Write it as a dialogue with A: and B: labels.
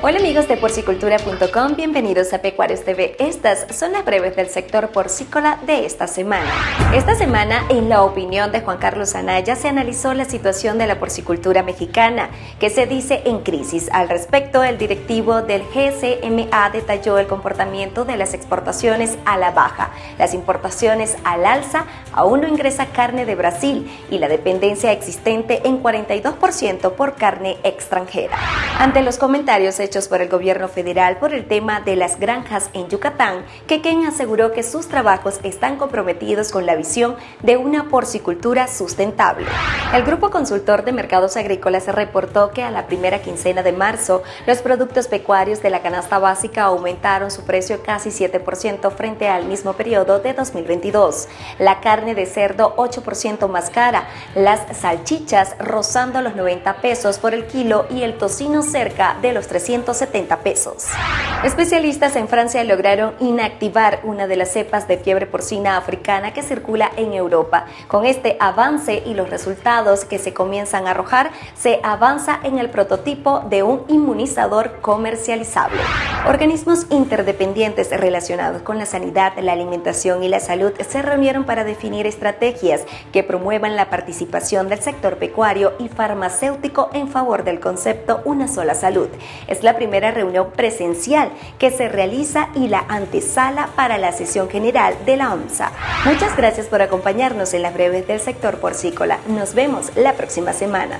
A: Hola amigos de porcicultura.com, bienvenidos a Pecuarios TV. Estas son las breves del sector porcícola de esta semana. Esta semana, en la opinión de Juan Carlos Anaya, se analizó la situación de la porcicultura mexicana, que se dice en crisis. Al respecto, el directivo del GCMA detalló el comportamiento de las exportaciones a la baja, las importaciones al alza, aún no ingresa carne de Brasil y la dependencia existente en 42% por carne extranjera. Ante los comentarios hechos por el gobierno federal por el tema de las granjas en Yucatán, Quequén aseguró que sus trabajos están comprometidos con la visión de una porcicultura sustentable. El Grupo Consultor de Mercados Agrícolas reportó que a la primera quincena de marzo, los productos pecuarios de la canasta básica aumentaron su precio casi 7% frente al mismo periodo de 2022. La carne de cerdo 8% más cara, las salchichas rozando los 90 pesos por el kilo y el tocino cerca de los 300 170 pesos. Especialistas en Francia lograron inactivar una de las cepas de fiebre porcina africana que circula en Europa. Con este avance y los resultados que se comienzan a arrojar, se avanza en el prototipo de un inmunizador comercializable. Organismos interdependientes relacionados con la sanidad, la alimentación y la salud se reunieron para definir estrategias que promuevan la participación del sector pecuario y farmacéutico en favor del concepto Una sola salud. Es la primera reunión presencial que se realiza y la antesala para la sesión general de la OMSA. Muchas gracias por acompañarnos en las breves del sector porcícola. Nos vemos la próxima semana.